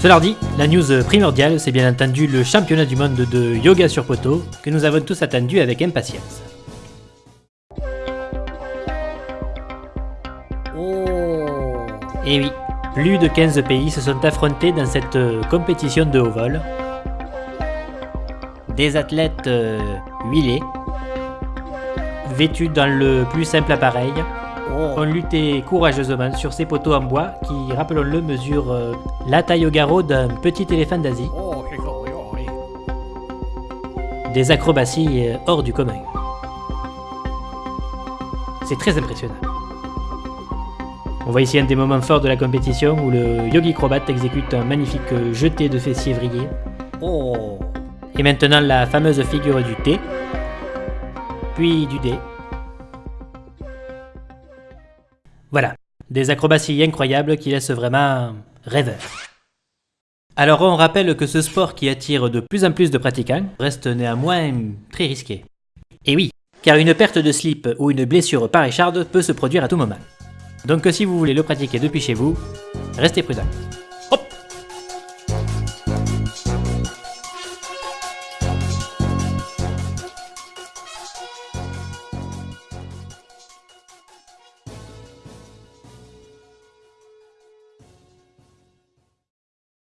Cela dit, la news primordiale, c'est bien entendu le championnat du monde de yoga sur poteau que nous avons tous attendu avec impatience. Et oui, plus de 15 pays se sont affrontés dans cette euh, compétition de haut vol. Des athlètes euh, huilés, vêtus dans le plus simple appareil, ont lutté courageusement sur ces poteaux en bois qui, rappelons-le, mesurent euh, la taille au garrot d'un petit éléphant d'Asie. Des acrobaties hors du commun. C'est très impressionnant. On voit ici un des moments forts de la compétition où le Yogi Crobat exécute un magnifique jeté de fessiers vrillés. Oh. Et maintenant la fameuse figure du T, puis du D. Voilà, des acrobaties incroyables qui laissent vraiment rêveur. Alors on rappelle que ce sport qui attire de plus en plus de pratiquants reste néanmoins très risqué. Et oui, car une perte de slip ou une blessure par écharde peut se produire à tout moment. Donc si vous voulez le pratiquer depuis chez vous, restez prudent.